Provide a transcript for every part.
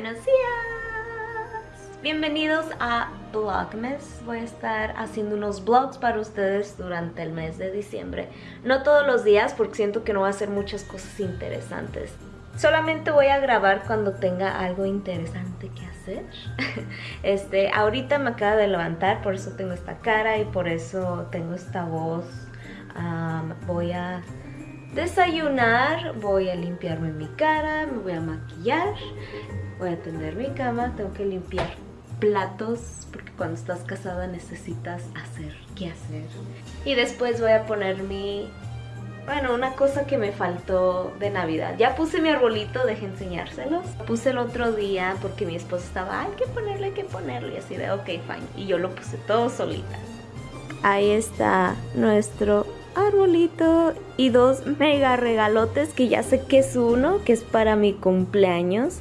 Buenos días. Bienvenidos a Vlogmas. Voy a estar haciendo unos vlogs para ustedes durante el mes de diciembre. No todos los días porque siento que no va a hacer muchas cosas interesantes. Solamente voy a grabar cuando tenga algo interesante que hacer. Este, ahorita me acaba de levantar, por eso tengo esta cara y por eso tengo esta voz. voy a desayunar, voy a limpiarme mi cara, me voy a maquillar, voy a tender mi cama, tengo que limpiar platos porque cuando estás casada necesitas hacer qué hacer. Y después voy a poner mi... Bueno, una cosa que me faltó de Navidad. Ya puse mi arbolito, deje enseñárselos. Puse el otro día porque mi esposo estaba, hay que ponerle, hay que ponerle. Y así de, ok, fine. Y yo lo puse todo solita. Ahí está nuestro arbolito y dos mega regalotes que ya sé que es uno, que es para mi cumpleaños.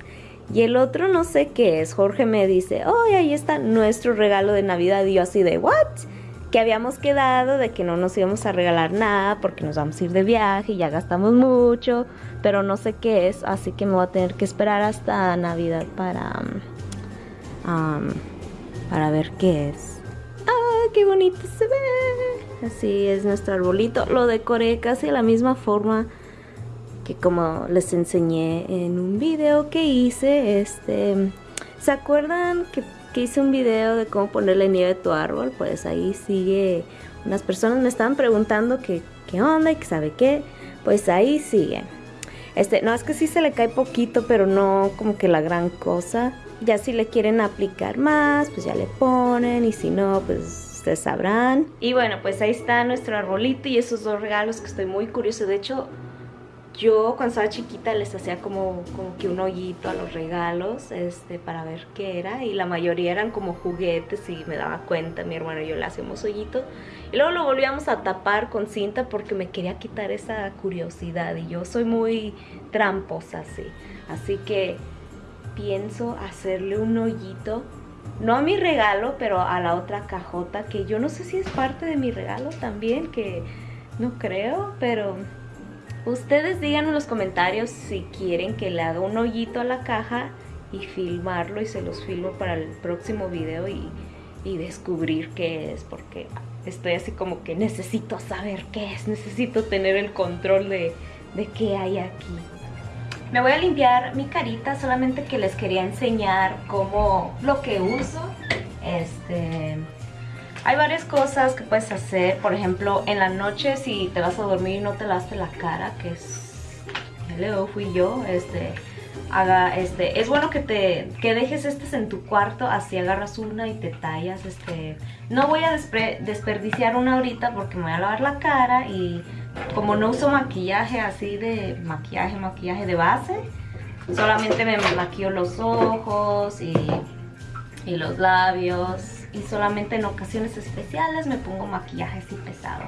Y el otro no sé qué es. Jorge me dice, oh, ahí está nuestro regalo de Navidad. Y yo así de, ¿what? Que habíamos quedado de que no nos íbamos a regalar nada porque nos vamos a ir de viaje y ya gastamos mucho. Pero no sé qué es, así que me voy a tener que esperar hasta Navidad para, um, para ver qué es. ¡Ah, qué bonito se ve! Así es nuestro arbolito. Lo decoré casi de la misma forma que como les enseñé en un video que hice. Este, ¿Se acuerdan que, hice un video de cómo ponerle nieve a tu árbol? Pues ahí sigue. Unas personas me estaban preguntando qué onda y que sabe qué. Pues ahí sigue. Este, no, es que sí se le cae poquito, pero no como que la gran cosa. Ya si le quieren aplicar más, pues ya le ponen. Y si no, pues ustedes sabrán. Y bueno, pues ahí está nuestro arbolito y esos dos regalos que estoy muy curioso. De hecho, yo cuando estaba chiquita les hacía como, como que un hoyito a los regalos este, para ver qué era. Y la mayoría eran como juguetes y me daba cuenta, mi hermano y yo le hacíamos hoyito. Y luego lo volvíamos a tapar con cinta porque me quería quitar esa curiosidad. Y yo soy muy tramposa así. Así que pienso hacerle un hoyito no a mi regalo, pero a la otra cajota, que yo no sé si es parte de mi regalo también, que no creo, pero ustedes digan en los comentarios si quieren que le haga un hoyito a la caja y filmarlo y se los filmo para el próximo video y, descubrir qué es, porque estoy así como que necesito saber qué es, necesito tener el control de, de qué hay aquí. Me voy a limpiar mi carita, solamente que les quería enseñar cómo lo que uso. Este, hay varias cosas que puedes hacer, por ejemplo, en la noche si te vas a dormir y no te lavaste la cara, que es, hello, fui yo, este, haga, este, es bueno que te, que dejes estas en tu cuarto, así agarras una y te tallas, este, no voy a desperdiciar una ahorita porque me voy a lavar la cara y como no uso maquillaje así de maquillaje, maquillaje de base, solamente me maquillo los ojos y, y los labios y solamente en ocasiones especiales me pongo maquillaje así pesado.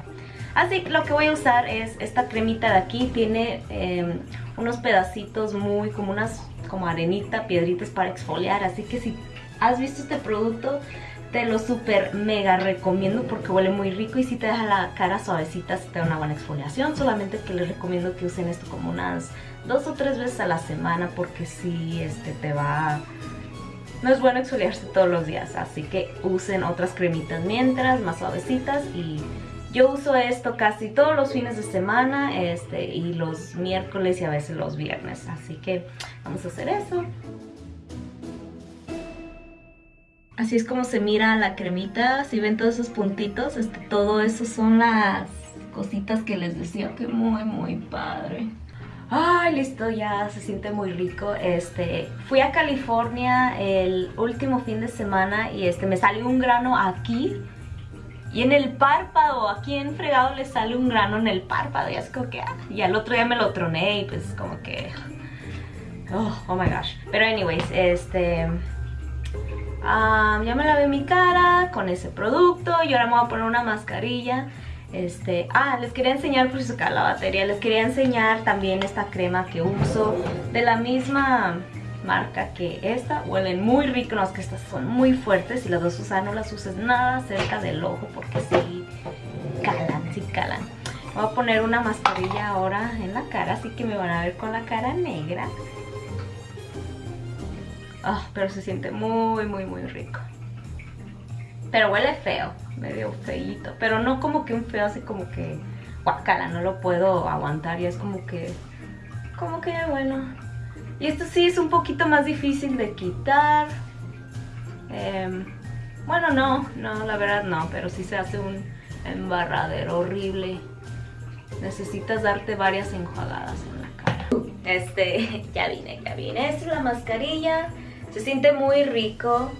Así que lo que voy a usar es esta cremita de aquí, tiene em, unos pedacitos muy como unas como arenita, piedritas para exfoliar, así que si has visto este producto te lo super mega recomiendo porque huele muy rico y si te deja la cara suavecita, si te da una buena exfoliación. Solamente que les recomiendo que usen esto como unas dos o tres veces a la semana porque si este, te va... No es bueno exfoliarse todos los días, así que usen otras cremitas mientras, más suavecitas y yo uso esto casi todos los fines de semana este, y los miércoles y a veces los viernes, así que vamos a hacer eso. Así es como se mira la cremita, si ven todos esos puntitos, este, todo eso son las cositas que les decía que muy muy padre. Ay, listo, ya se siente muy rico. Este, fui a California el último fin de semana y este me salió un grano aquí y en el párpado, aquí en fregado le sale un grano en el párpado y es como que, ah, y al otro día me lo troné y pues como que, oh, oh my gosh. Pero anyways, este, ya me lavé mi cara con ese producto y ahora me voy a poner una mascarilla. Este, ah, les quería enseñar por si se la batería, les quería enseñar también esta crema que uso de la misma marca que esta, huelen muy rico, no es que estas son muy fuertes, si las dos usas no las uses nada cerca del ojo porque sí calan, sí calan. Voy a poner una mascarilla ahora en la cara, así que me van a ver con la cara negra. Ah, pero se siente muy, muy, muy rico. Pero huele feo, medio feíto. Pero no como que un feo así como que guacala, no lo puedo aguantar. Y es como que, como que bueno. Y esto sí es un poquito más difícil de quitar. Em, bueno, no, no, la verdad no, pero sí se hace un embarradero horrible. Necesitas darte varias enjuagadas en la cara. Este, ya vine, ya vine. Es la mascarilla. Se siente muy rico.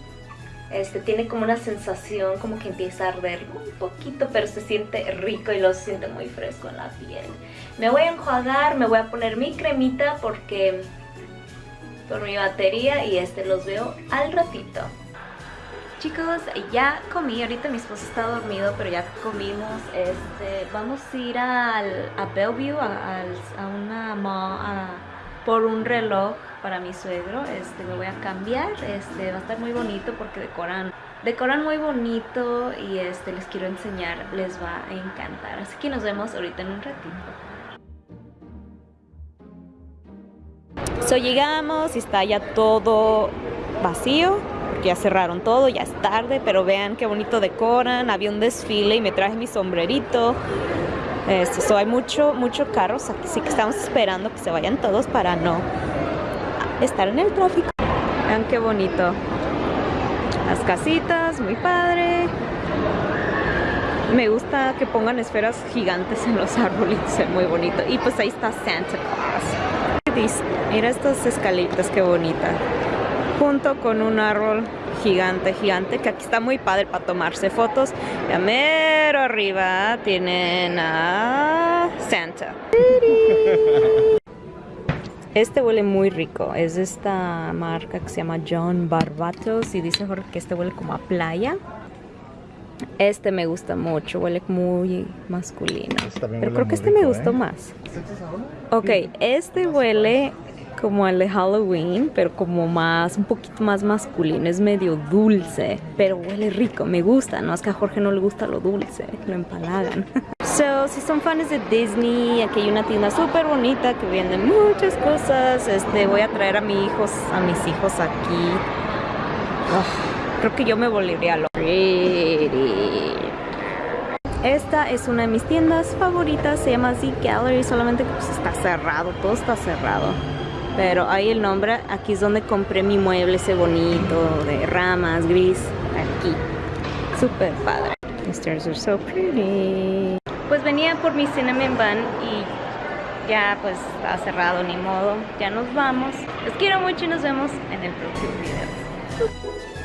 Este, tiene como una sensación como que empieza a arder un poquito, pero se siente rico y lo siente muy fresco en la piel. Me voy a enjuagar, me voy a poner mi cremita porque por mi batería y este los veo al ratito. Chicos, ya comí, ahorita mi esposo está dormido, pero ya comimos, este, vamos a ir al, a Bellevue, a, una mall, por un reloj para mi suegro, este, me voy a cambiar, este, va a estar muy bonito porque decoran, decoran muy bonito y este, les quiero enseñar, les va a encantar, así que nos vemos ahorita en un ratito. So llegamos y está ya todo vacío, ya cerraron todo, ya es tarde, pero vean qué bonito decoran, había un desfile y me traje mi sombrerito. So hay mucho, mucho carros aquí, sí que estamos esperando que se vayan todos para no estar en el tráfico. Vean qué bonito. Las casitas, muy padre. Me gusta que pongan esferas gigantes en los arbolitos, es muy bonito. Y pues ahí está Santa Claus. Mira estas escalitas, qué bonita junto con un árbol gigante, gigante, que aquí está muy padre para tomarse fotos. Y a mero arriba tienen a Santa. Este huele muy rico, es de esta marca que se llama John Barbatos y dice Jorge que este huele como a playa. Este me gusta mucho, huele muy masculino. Este Pero creo que este me gustó ¿eh? más. Ok, este huele como el de Halloween, pero como más, un poquito más masculino, es medio dulce, pero huele rico, me gusta, no es que a Jorge no le gusta lo dulce, lo empalagan. So, si son fans de Disney, aquí hay una tienda súper bonita que vende muchas cosas, este, voy a traer a mis hijos, a mis hijos aquí. creo que yo me volvería lo esta es una de mis tiendas favoritas, se llama Z Gallery, solamente pues está cerrado, todo está cerrado. Pero ahí el nombre, aquí es donde compré mi mueble ese bonito de ramas, gris, aquí. Súper padre. The stairs are so pretty. Pues venía por mi cinnamon bun y ya pues está cerrado, ni modo. Ya nos vamos. Los quiero mucho y nos vemos en el próximo video.